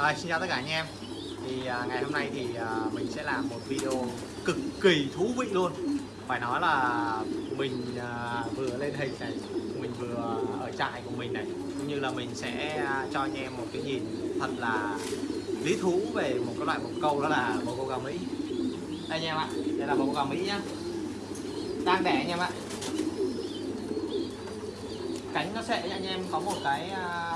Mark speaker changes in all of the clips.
Speaker 1: À, xin chào tất cả anh em. Thì à, ngày hôm nay thì à, mình sẽ làm một video cực kỳ thú vị luôn. Phải nói là mình à, vừa lên hình này mình vừa ở trại của mình này cũng như là mình sẽ à, cho anh em một cái nhìn thật là lý thú về một cái loại bồ câu đó là bồ câu gà mỹ. Đây anh em ạ đây là bồ câu gà mỹ nhá. Đang đẻ anh em ạ. Cánh nó sẽ anh em có một cái à,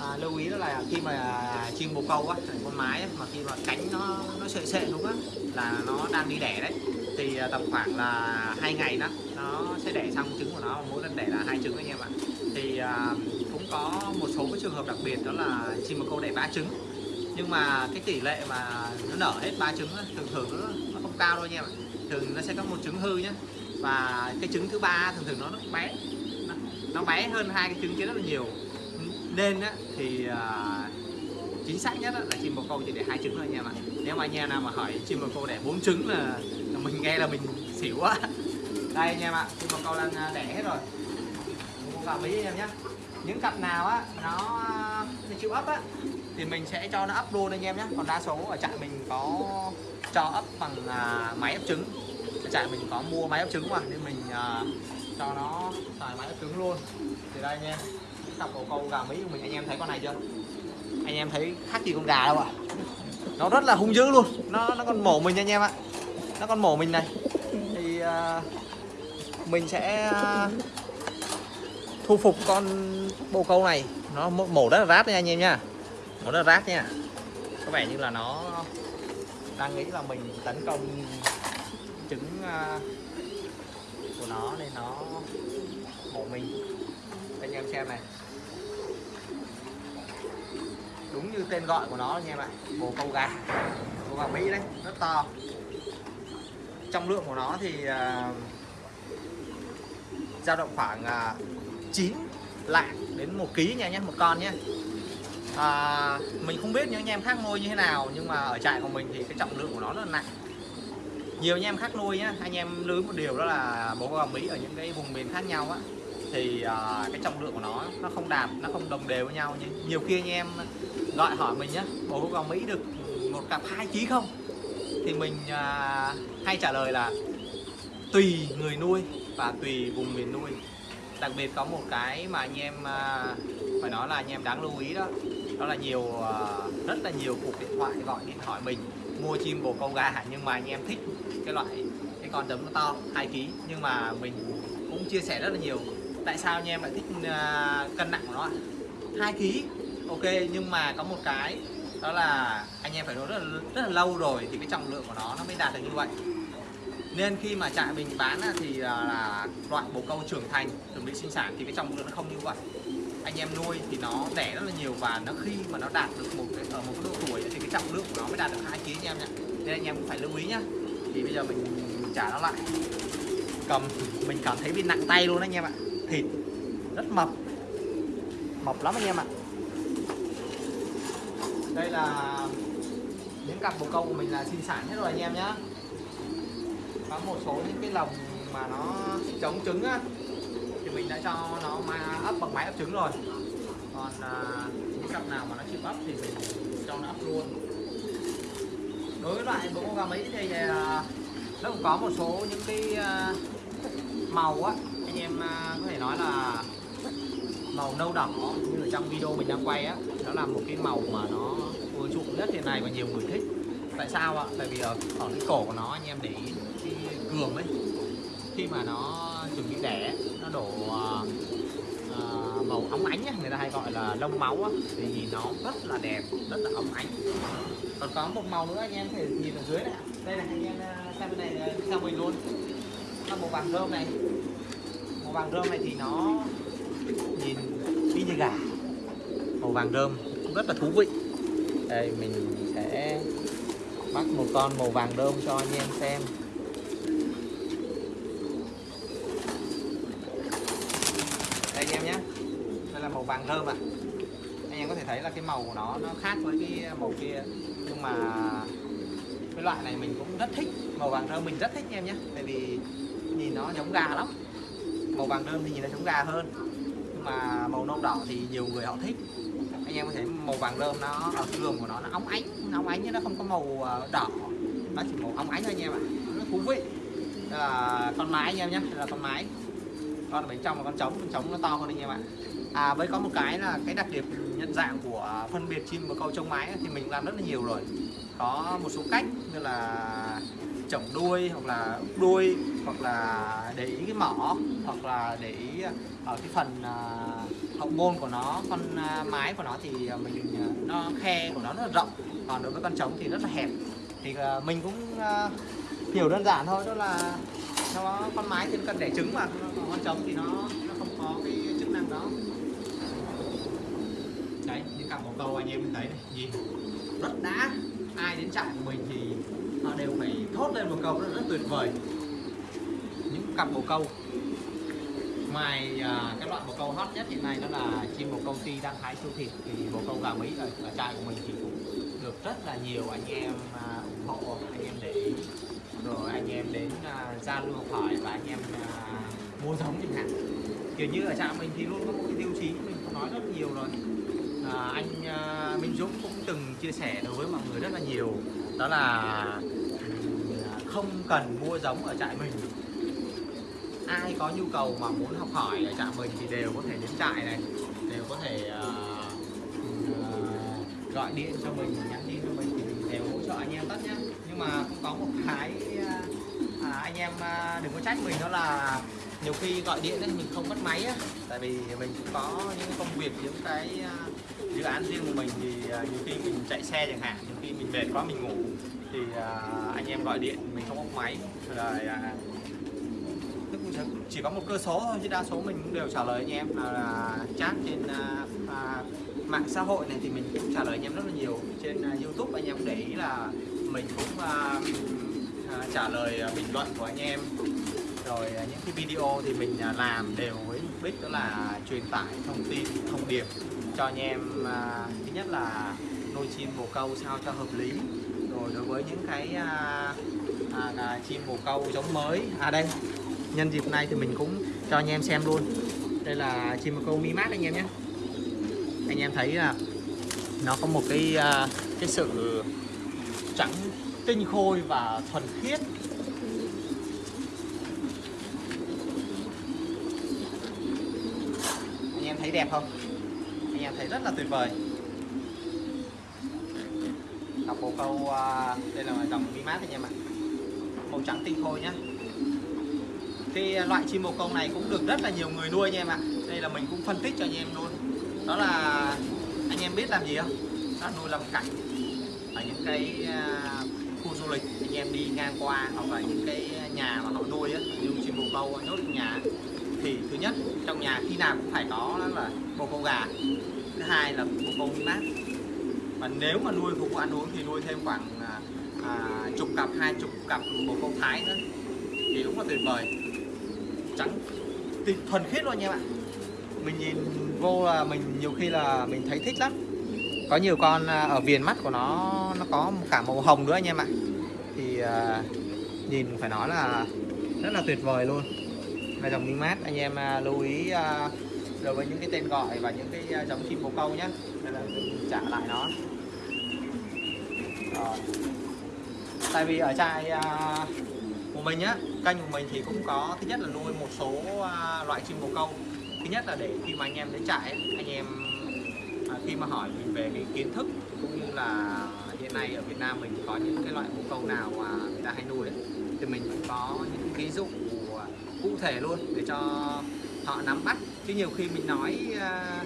Speaker 1: à, lưu ý đó là khi mà chim bồ câu á con mái mà khi mà cánh nó nó sệ sệ đúng á là nó đang đi đẻ đấy. Thì à, tầm khoảng là hai ngày đó nó sẽ đẻ xong trứng của nó mỗi lần đẻ là hai trứng anh em ạ thì à, cũng có một số cái trường hợp đặc biệt đó là chim bồ câu đẻ ba trứng. Nhưng mà cái tỷ lệ mà nó nở hết ba trứng á, thường thường nó, nó không cao đâu anh em ạ thường nó sẽ có một trứng hư nhá và cái trứng thứ ba thường thường nó nó bé. Nó, nó bé hơn hai cái trứng kia rất là nhiều nên á, thì à, chính xác nhất á, là chim bồ câu chỉ để hai trứng thôi anh em ạ. Nếu mà anh em nào mà hỏi chim bồ câu đẻ bốn trứng là, là mình nghe là mình xỉu quá. Đây anh em ạ chim bồ câu đang à, đẻ hết rồi. Bồ câu gà anh em nhé. Những cặp nào á nó, nó chịu ấp á thì mình sẽ cho nó ấp luôn anh em nhé. Còn đa số ở trại mình có cho ấp bằng à, máy ấp trứng. Ở trại mình có mua máy ấp trứng mà nên mình à, cho nó xài máy ấp trứng luôn. Thì đây anh em cặp bồ câu gà mỹ của mình anh em thấy con này chưa? Anh em thấy khác gì con gà đâu ạ. Nó rất là hung dữ luôn. Nó nó còn mổ mình anh em ạ. Nó còn mổ mình này. Thì uh, mình sẽ uh, thu phục con bồ câu này. Nó mổ rất là rát nha anh em nha. Mổ rất là rát nha. Có vẻ như là nó đang nghĩ là mình tấn công trứng uh, của nó nên nó mổ mình anh em xem này. Đúng như tên gọi của nó anh em ạ bồ câu gà bồ gà mỹ đấy rất to. Trọng lượng của nó thì uh, dao động khoảng à, uh, 9 lạng đến một ký nha nhé một con nhé. À, mình không biết những anh em khác nuôi như thế nào nhưng mà ở trại của mình thì cái trọng lượng của nó rất là nặng. Nhiều anh em khác nuôi nhá anh em lưu một điều đó là bồ gà mỹ ở những cái vùng miền khác nhau á thì uh, cái trọng lượng của nó nó không đạt nó không đồng đều với nhau như nhiều khi anh em gọi hỏi mình nhé bồ câu gà mỹ được một cặp hai ký không? Thì mình uh, hay trả lời là tùy người nuôi và tùy vùng miền nuôi. Đặc biệt có một cái mà anh em uh, phải nói là anh em đáng lưu ý đó đó là nhiều uh, rất là nhiều cuộc điện thoại gọi điện hỏi mình mua chim bồ câu gà nhưng mà anh em thích cái loại cái con đấm nó to hai ký. Nhưng mà mình cũng chia sẻ rất là nhiều tại sao anh em lại thích uh, cân nặng của nó hai ký ok nhưng mà có một cái đó là anh em phải nói rất là, rất là lâu rồi thì cái trọng lượng của nó nó mới đạt được như vậy. Nên khi mà trại mình bán thì là, là loại bồ câu trưởng thành chuẩn bị sinh sản thì cái trọng lượng nó không như vậy. Anh em nuôi thì nó đẻ rất là nhiều và nó khi mà nó đạt được một cái ở một cái độ tuổi thì cái trọng lượng của nó mới đạt được hai kg anh em nhé nên anh em cũng phải lưu ý nhá. Thì bây giờ mình, mình trả nó lại. Cầm mình cảm thấy bị nặng tay luôn anh em ạ thịt. Rất mập. Mập lắm anh em ạ. Đây là những cặp bồ câu của mình là sinh sản hết rồi anh em nhé có một số những cái lồng mà nó chống trứng á thì mình đã cho nó mà ấp bằng máy ấp trứng rồi. Còn à, những cặp nào mà nó chịu ấp thì mình cho nó ấp luôn. Đối với loại bồ câu gà mỹ thì à, nó cũng có một số những cái à, màu á anh em à, có thể nói là màu nâu đỏ như ở trong video mình đang quay á đó là một cái màu mà nó ưa chuộng nhất hiện nay và nhiều người thích. Tại sao ạ? Tại vì ở, ở cái cổ của nó anh em để ý cái cườm ấy khi mà nó chuẩn bị đẻ nó đổ uh, màu óng ánh ấy, người ta hay gọi là lông máu á, thì nhìn nó rất là đẹp rất là óng ánh. Còn có một màu nữa anh em thể nhìn ở dưới này đây là anh em xem bên này xem mình luôn. Là màu vàng thơm này màu vàng rơm này thì nó nhìn y như gà. Màu vàng rơm, cũng rất là thú vị. Đây, mình sẽ bắt một con màu vàng rơm cho anh em xem. Đây, anh em nhé. Đây là màu vàng rơm à anh em có thể thấy là cái màu của nó nó khác với cái màu kia. Nhưng mà cái loại này mình cũng rất thích. Màu vàng rơm mình rất thích, anh em nhé. Tại vì nhìn nó giống gà lắm màu vàng đơn thì nhìn nó giống gà hơn. Nhưng mà màu nâu đỏ thì nhiều người họ thích. Anh em có thể màu vàng rơm nó, ở lườm của nó nó óng ánh, nó óng ánh chứ nó không có màu ờ, đỏ. Nó chỉ màu óng ánh thôi anh em ạ. Nó thú vị. Đây là con mái anh em nhé là con mái. Con ở bên trong là con trống con trống nó to hơn anh em ạ. À với có một cái là cái đặc điểm nhận dạng của phân biệt chim bồ câu trông mái thì mình làm rất là nhiều rồi. Có một số cách như là chổng đuôi hoặc là úp đuôi hoặc là để ý cái mỏ hoặc là để ý ở cái phần ờ, hậu môn của nó, con à, mái của nó thì ờ, mình nó, khe của nó rất là rộng, còn đối với con trống thì rất là hẹp. Thì mình cũng hiểu đơn giản thôi, đó là nó, con mái thì nó cần đẻ trứng mà, còn con trống thì nó nó không có cái chức năng đó. Đấy những cặp bồ câu anh em mình thấy này, nhìn rất đã ai đến trại của mình thì họ đều phải thốt lên một câu rất, rất tuyệt vời. Những cặp bồ câu. Ngoài à, cái loại bồ câu hot nhất hiện nay đó là chim bồ câu ti đang hái siêu thịt thì bồ câu gà mỹ ở, ở trại của mình thì cũng được rất là nhiều anh em à, ủng hộ anh em để ý. Rồi anh em đến à, giao lưu học hỏi và anh em à, mua giống chẳng hạn. Kiểu như ở trại mình thì luôn có một cái tiêu chí mình cũng nói rất nhiều rồi. À, anh à, Minh Dũng cũng từng chia sẻ đối với mọi người rất là nhiều. Đó là không cần mua giống ở trại mình. Ai có nhu cầu mà muốn học hỏi ở trại mình thì đều có thể đến trại này đều có thể uh, gọi điện cho mình nhắn tin cho mình thì mình đều hỗ trợ anh em tất nhá. Nhưng mà cũng có một cái uh, à, anh em uh, đừng có trách mình đó là nhiều khi gọi điện ấy, mình không bắt máy á. Tại vì mình cũng có những công việc những cái uh, dự án riêng của mình thì uh, nhiều khi mình chạy xe chẳng hạn nhiều khi mình mệt quá mình ngủ thì uh, anh em gọi điện mình không có máy. Rồi uh, à, tức cũng chỉ- có một cơ số thôi chứ đa số mình cũng đều trả lời anh em. Là, là chat trên à, à, mạng xã hội này thì mình cũng trả lời anh em rất là nhiều. Trên à, YouTube anh em cũng để ý là mình cũng à, à, trả lời à, bình luận của anh em. Rồi à, những cái video thì mình à, làm đều với mục đích đó là truyền tải thông tin thông điệp cho anh em à, thứ nhất là nuôi chim bồ câu sao cho hợp lý rồi đối với những cái à, à, à, chim bồ câu giống mới. À đây nhân dịp này thì mình cũng cho anh em xem luôn. Đây là chim bồ câu mi mát anh em nhé. Anh em thấy là nó có một cái à, cái sự trắng tinh khôi và thuần khiết. Anh em thấy đẹp không? Anh em thấy rất là tuyệt vời cặp bồ câu uh, đây là dòng mi mát anh em ạ. Màu trắng tinh khôi nhá. Cái loại chim bồ câu này cũng được rất là nhiều người nuôi anh em ạ. Đây là mình cũng phân tích cho anh em luôn. Đó là anh em biết làm gì không? Nó nuôi làm cảnh ở những cái uh, khu du lịch anh em đi ngang qua hoặc là những cái nhà mà họ nuôi á như chim bồ câu nhốt trong nhà. Thì thứ nhất trong nhà khi nào cũng phải có đó là bồ câu gà. Thứ hai là bồ câu mát mà nếu mà nuôi phục vụ ăn uống thì nuôi thêm khoảng à, à, chục cặp hai chục cặp bồ câu thái nữa. Thì đúng là tuyệt vời. Trắng. Tuyệt thuần khiết luôn nha bạn mình nhìn vô là mình nhiều khi là mình thấy thích lắm. Có nhiều con à, ở viền mắt của nó nó có cả màu hồng nữa anh em ạ. Thì à, nhìn phải nói là rất là tuyệt vời luôn. Là dòng minh mát anh em à, lưu ý à, đối với những cái tên gọi và những cái à, giống chim bồ câu nhé đây là mình trả lại nó. Ờ. tại vì ở trại à, của mình á kênh của mình thì cũng có thứ nhất là nuôi một số à, loại chim bồ câu. Thứ nhất là để khi mà anh em đến trại anh em à, khi mà hỏi mình về cái kiến thức cũng như là hiện nay ở Việt Nam mình có những cái loại bồ câu nào mà người ta hay nuôi ấy, thì mình có những ví dụ cụ thể luôn để cho họ nắm bắt. Chứ nhiều khi mình nói à,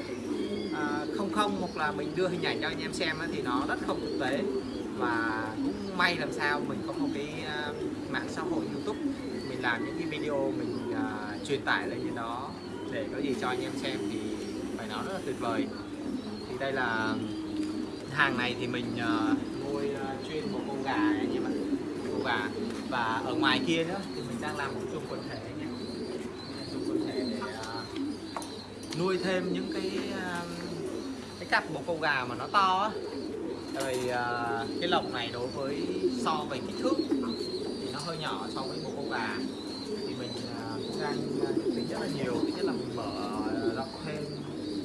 Speaker 1: à, không không hoặc là mình đưa hình ảnh cho anh em xem thì nó rất không thực tế và cũng may làm sao mình có một cái à, mạng xã hội YouTube. Mình làm những cái video mình uh, truyền tải lên trên đó để có gì cho anh em xem thì phải nói rất là tuyệt vời. Thì đây là hàng này thì mình uh, nuôi uh, chuyên một con gà anh em ạ con gà. Và ở ngoài kia nữa thì mình đang làm một chung quần thể anh em, chung quần thể để uh, nuôi thêm những cái uh, cái cặp bộ con gà mà nó to á rồi à, cái lồng này đối với, so về kích thước thì nó hơi nhỏ so với một con gà. Thì mình à, cũng đang à, tính rất là nhiều, thứ nhất là mình mở rộng thêm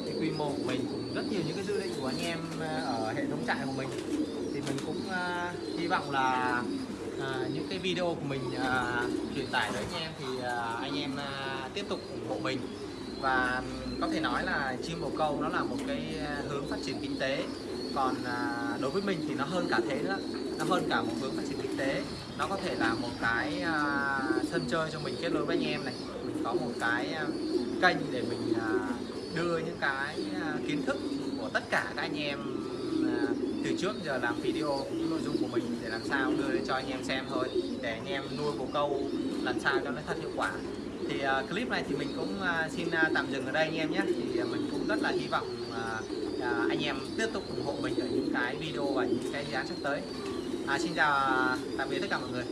Speaker 1: cái quy mô của mình cũng rất nhiều những cái dự định của anh em ở hệ thống trại của mình. Thì mình cũng hy vọng là những cái video của mình truyền tải tới anh em thì anh em tiếp tục ủng hộ mình. Và có thể nói là chim bồ câu nó là một cái hướng phát triển kinh tế còn à, đối với mình thì nó hơn cả thế nữa. Nó hơn cả một hướng phát triển kinh tế. Nó có thể là một cái à, sân chơi cho mình kết nối với anh em này. Mình có một cái à, kênh để mình à, đưa những cái à, kiến thức của tất cả các anh em à, từ trước giờ làm video những nội dung của mình để làm sao đưa lên cho anh em xem thôi. Để anh em nuôi bồ câu làm sao cho nó thật hiệu quả. Thì uh, clip này thì mình cũng uh, xin uh, tạm dừng ở đây anh em nhé. Thì uh, mình cũng rất là hy vọng uh, uh, anh em tiếp tục ủng hộ mình ở những cái video và những cái dự án sắp tới. À, xin chào tạm biệt tất cả mọi người.